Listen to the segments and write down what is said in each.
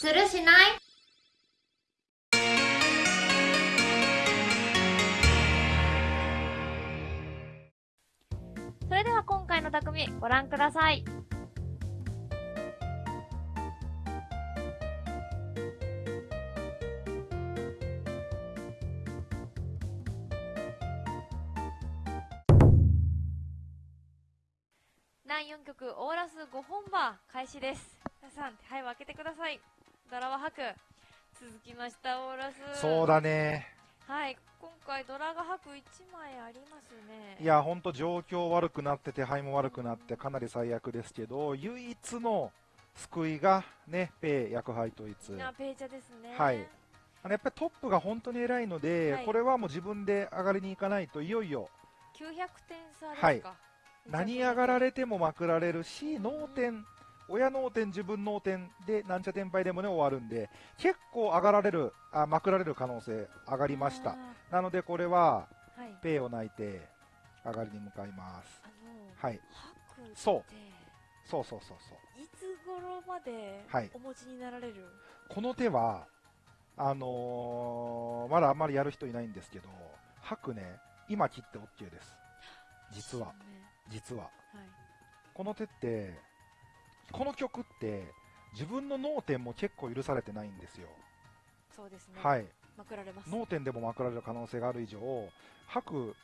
するしない？それでは今回の匠ご覧ください。第4曲オーラス5本馬開始です。皆さん手配を開けてください。ドラは吐く。続きましたオーラス。そうだね。はい、今回ドラが吐く1枚ありますね。いや、ほんと状況悪くなって、手配も悪くなって、かなり最悪ですけど、唯一の救いがね、ペイ、薬杯統一。あペイチャですね。はいあのやっぱりトップが本当に偉いので、はいこれはもう自分で上がりに行かないといよいよ900点差ですか。はい何上がられれてもまくられるし脳天親脳天自分脳天でなんちゃ天敗でもね終わるんで結構上がられるあまくられる可能性上がりました。なのでこれははい。ペイを泣いて上がりに向かいます。はい。そう。そうそうそうそう。いつ頃まではい。お持ちになられる？この手はあのーまだあんまりやる人いないんですけど吐くね今切って OK です。実は。実は。はい。この手ってこの曲って自分の脳天も結構許されてないんですよ、そうですね。はい。まくられます。脳天でもまくられる可能性がある以上吐く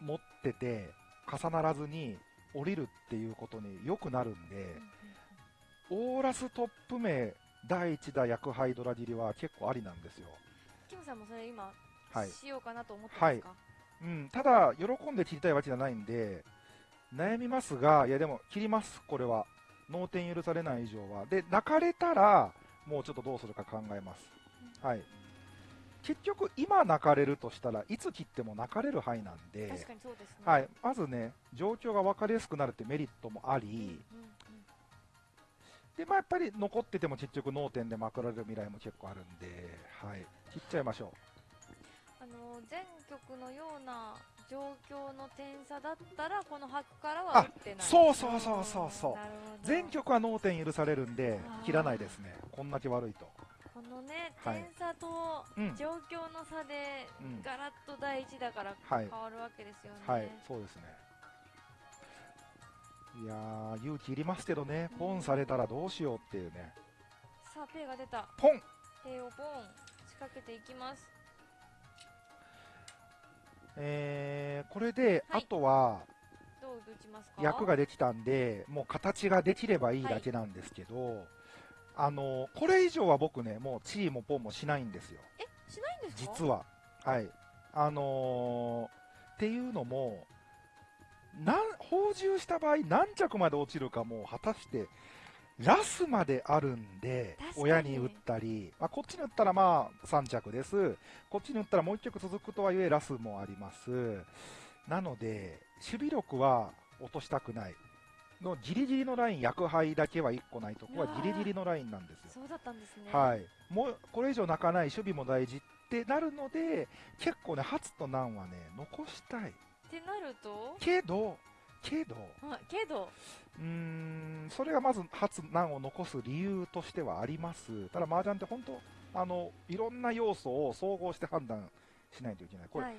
持ってて重ならずに降りるっていうことによくなるんでうんうんうん。オーラストップ名第1打薬杯ドラ切りは結構ありなんですよ、キムさんもそれ今、はい。しようかなと思ってますか？うん、ただ喜んで切りたいわけじゃないんで悩みますがいやでも切りますこれは脳天許されない以上は。で泣かれたらもうちょっとどうするか考えます。はい。結局今泣かれるとしたらいつ切っても泣かれる範囲なんで確かにそうですね。はい、まずね状況が分かりやすくなるってメリットもあり、うんうん。うんでまあ、やっぱり残ってても結局脳天でまくられる未来も結構あるんで、はい、切っちゃいましょあの前局のような状況の点差だったらこの白からは打ってない。そうそうそうそうそう。全局は脳天許されるんで切らないですね。こんだけ悪いと。このね、はい。点差とうん。状況の差でうんガラッと第一だからはい。変わるわけですよね。はいそうですね。いやー勇気いりますけどね。ポンされたらどうしようっていうね。さあ、ペイが出た。ポン。ペイをボン仕掛けていきます。えー、これで、はい。あとは役ができたんでもう形ができればいいだけなんですけど、あのこれ以上は僕ねもうチーもポンもしないんですよ。え、しないんですか？実は。はい。あのーっていうのもなん放獣した場合何着まで落ちるかも果たしてラスまであるんで親に打ったり、まあ、こっちに打ったらまあ3着です。こっちに打ったらもう1曲続くとはいえラスもあります。なので守備力は落としたくない。のギリギリのライン薬杯だけは1個ないとこはギリギリのラインなんですよ。そうだったんですね。はい、もうこれ以上泣かない、守備も大事ってなるので、結構ね、初と難はね、残したい。ってなると、けど、けど、はい、けど、うーん、それがまず初難を残す理由としてはあります。ただ、麻雀って本当、あの、いろんな要素を総合して判断しないといけない。これ、はい、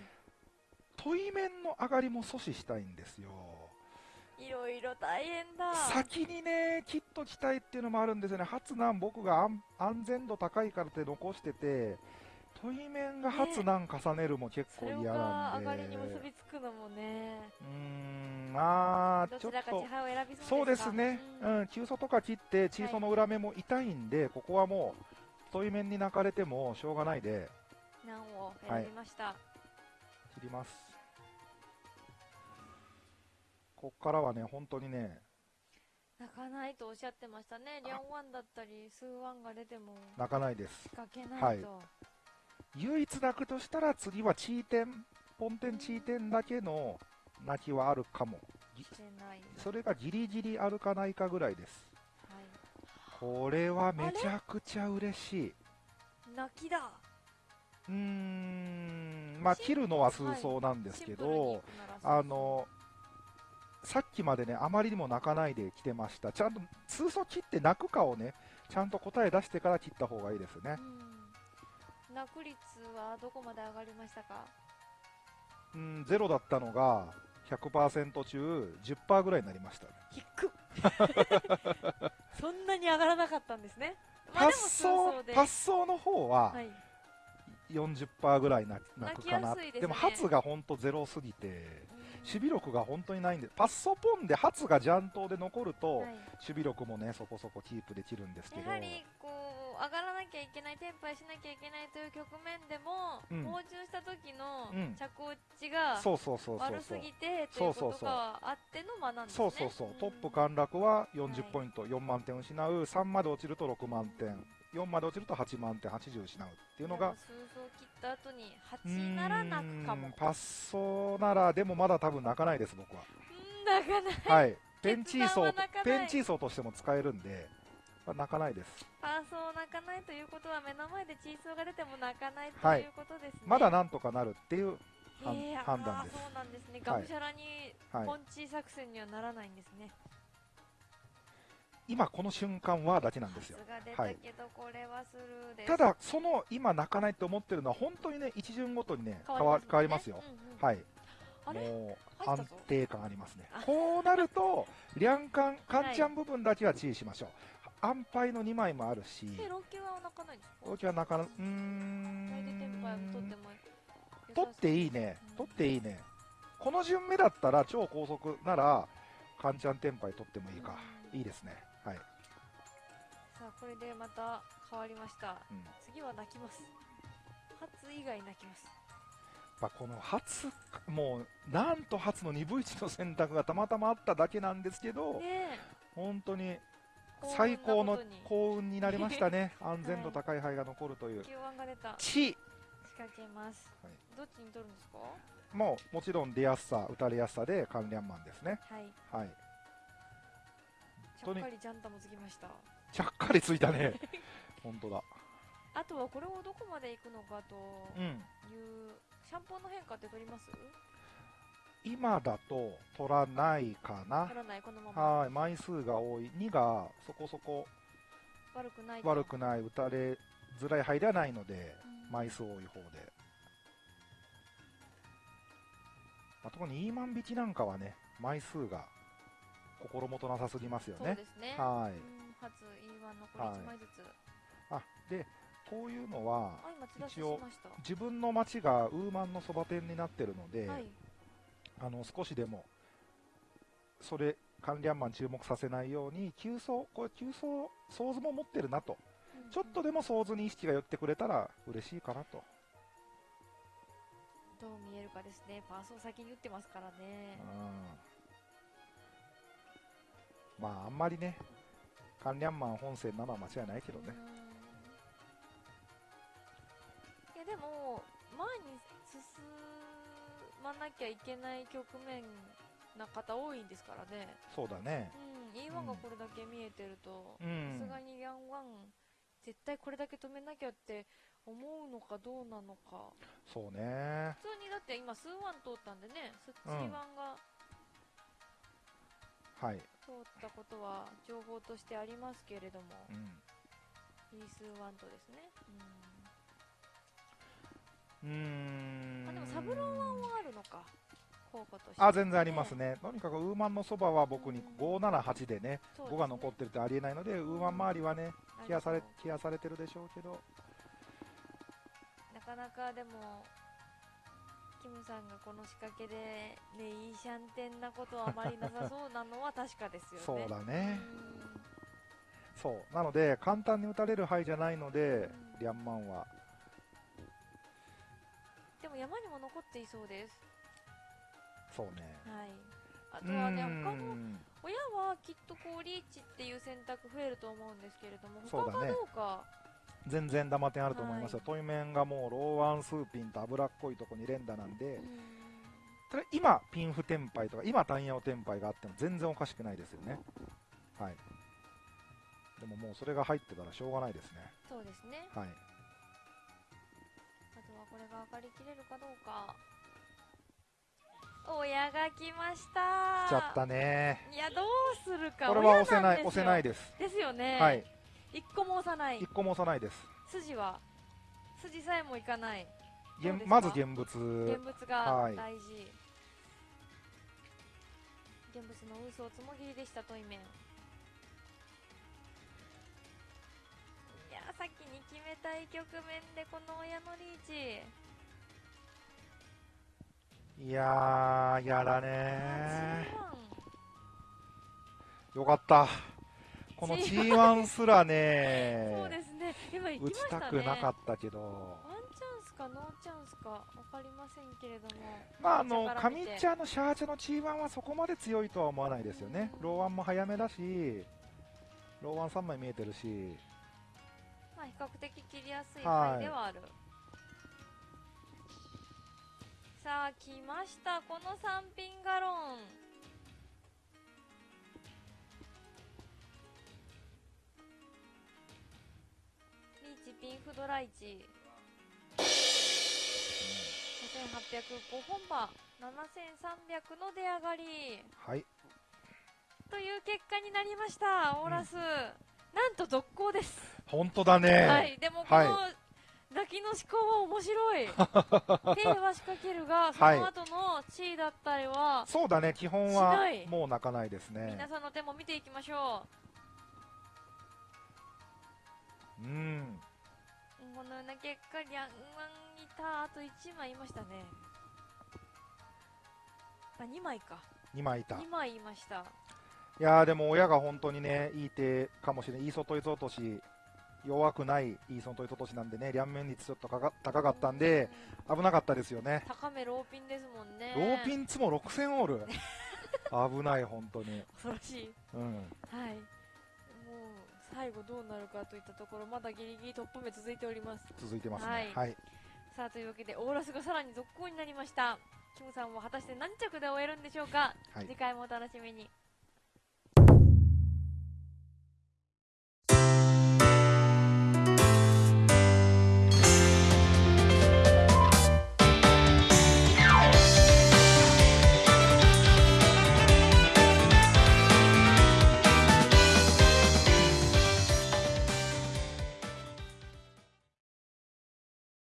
問い面の上がりも阻止したいんですよ。いろいろ大変だ。先にね、切っときたいっていうのもあるんですよね、初難、僕が安安全度高いからって残してて、問い面が初難重ねるも結構嫌がなんで、上がりに結びつくのもね、うーん、まあ、ちょっとどちらか地、配を選びそそううですね、うん、急所とか切って、チーソの裏目も痛いんで、ここはもう、問い面に泣かれてもしょうがないで、難を選びました。切ります。こっからはね、本当にね、泣かないとおっしゃってましたね。リャンワンだったり、スーワンが出ても。泣かないです。仕掛けないと。唯一泣くとしたら次はチーテン、ポンテンチーテンだけの泣きはあるかも。それがギリギリあるかないかぐらいです。はい。これはめちゃくちゃ嬉しい。泣きだ。うーん、まあ切るのは数層なんですけど、あの、さっきまでね、あまりにも泣かないで来てました。ちゃんと数層切って泣くかをね、ちゃんと答え出してから切った方がいいですねうん落率はどこまで上がりましたか？うんゼロだったのが100%中10%ぐらいになりましたね。低っ。そんなに上がらなかったんですね。発数想発想の方ははい。40%ぐらいななくかな。ですね。でも発が本当ゼロすぎてうん。守備力が本当にないんでパッソポンで発がジャントで残ると、はい。守備力もねそこそこキープできるんですけど。やはりこう上がらなきゃいけないテンパイしなきゃいけないという局面でも、うん。した時のうん。着落ちがそうそうそうそう。悪すそうぎてといううことそそうそうがあっての間なんですね。そうそうそう、んトップ陥落は40はいポイント、4万点失う。3まで落ちると6万点。4まで落ちると8万点。80失うっていうのが数層切った後にう8なら泣くかも。パッソならでもまだ多分泣かないです僕は。うん泣かない。はい。ペンチーソペンチーソーとしても使えるんで、まあ泣かないです。パーソーを泣かないということは目の前でチーソーが出ても泣かないとはい。いうことですね、まだなんとかなるっていう判断です。そうなんですね。はいがむしゃらにはい。ポンチー作戦にはならないんですね、今この瞬間はだけなんですよ。はい。ただその今泣かないって思ってるのは本当にね一巡ごとにね変わ変わりますよ、うんうんはい。もう安定感ありますね。あ。こうなるとリャンカンカンチャン部分だけは注意しましょう、安牌の2枚もあるし。でロケは泣かないんですか？大きはなかなうー大手テンパイを取ってんも取っていいね。うん。取っていいね。この順目だったら超高速ならカンチャンテンパイ取ってもいいか。うん。いいですね。はい、さあこれでまた変わりました。うん、次は泣きます。初以外泣きます。やっぱこの初もうなんと初の2分1の選択がたまたまあっただけなんですけどね本当にえ最高の幸運になりましたね。安全度高い牌が残るという、Q1 が出た地仕掛けます、はい。どっちに取るんですか？もうもちろん出やすさ打たれやすさで関連マンですね。はい。はい。ちゃっかりジャンタもつきました。ちゃっかりついたね。本当だ。あとはこれをどこまで行くのかとうん。いうシャンポーの変化って取ります？今だと取らないかな。取らないこのまま。はい枚数が多い。2がそこそこ。悪くない。と悪くない打たれづらい牌ではないのでうん。枚数多い方で、まあ、特にイーマン引きなんかはね枚数が心もとなさすぎますよね。そうですね。はい。うん初 E1 残り1枚ずつ、あでこういうのは一応自分の町がウーマンのそば店になってるので、はいあの少しでもそれ関連マン注目させないように急走これ急走ソーズも持ってるなと。うん。ちょっとでもソーズに意識が寄ってくれたら嬉しいかなと、どう見えるかですね。パーソー先に打ってますからね。うん、まああんまりね関連マン本戦なのは間違いないけどね。うん。いやでも前に進まなきゃいけない局面な方多いんですからね。そうだね。うん E1 がこれだけ見えてるとうさんすがにヤンワン絶対これだけ止めなきゃって思うのかどうなのか。そうね。普通にだって今数ワン通ったんでねスうん。3ワンがはい、通ったことは情報としてありますけれどもうん、E 数ワンとですね。うーん。まあでもサブローワンはあるのか。効果としてあ全然ありますね、とにかくウーマンのそばは僕にうん。578でね、ですね。5が残ってるってありえないので、ウーマン周りはね、ケアされなるケアされてるでしょうけど、なかなかでもキムさんがこの仕掛けでねいいシャンテンなことはあまりなさそうなのは 確かですよね。そうだね、うん。そう、なので、簡単に打たれる範囲じゃないので、うん。リャンマンは、山にも残っていそうです。そうね、はい。あとうはね他の親はきっとこうリーチっていう選択増えると思うんですけれども他がどうか。全然ダマ点あると思いますよ、はい。トイメンがもうローワンスーピンと脂っこいとこに連打なんで、うん。ただ今、ピンフテンパイとか、今、単ヤオテンパイがあっても全然おかしくないですよね。はい。でももうそれが入ってたらしょうがないですね。そうですね。はい。これが上がりきれるかどうか。親が来ました。来ちゃったね。いやどうするか。これは押せない、押せないです。ですよね、はい。一個も押さない。一個も押さないです。筋は筋さえもいかない。まず現物。現物がはい。大事、現物の嘘をつもぎりでしたトイメンい局面でこの親のリーチ。いやー、やらね8ー。よかった。この G1 G1 すらそうねですね。今行き打ちましたね。たくなかったけど、ワンチャンスかノーチャンスか。分かりませんけれども。まあ、あの上茶のシャーチャの G1 はそこまで強いとは思わないですよね、ローワンも早めだし、ローワン3枚見えてるし、まあ比較的切りやすいはい範囲ではある、さあ来ましたこの3品ガロン。リーチピンフドライチ。5805本場7300の出上がり。はい、という結果になりましたオーラス、なんと続行です本当だね、はい、でもこの、は泣きの思考は面白い。手は仕掛けるが、そはいの後の地位だったりは、そうだね、基本しはもう泣かないですね皆。さんの手も見ていきましょうん、う。このような結果、リャンワンいた、あと1枚いましたね。あ、2枚か。2枚いた。2枚いました。いやーでも親が本当にね、いい手かもしれない、いい外い落とし、弱くないいい外い落としなんでね、両面率ちょっとかか高かったんで、うん危なかったですよね。高めローピンですもんね。ローピンツも6000オール。危ない、本当に。恐ろしい。うん。はい。もう、最後どうなるかといったところ、まだギリギリトップ目続いております。続いてますはいね。はい。さあというわけでオーラスがさらに続行になりましたキムさんは果たして何着で終えるんでしょうか、はい次回もお楽しみに